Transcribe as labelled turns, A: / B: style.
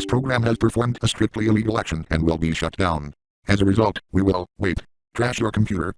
A: This program has performed a strictly illegal action and will be shut down. As a result, we will, wait, Trash your computer.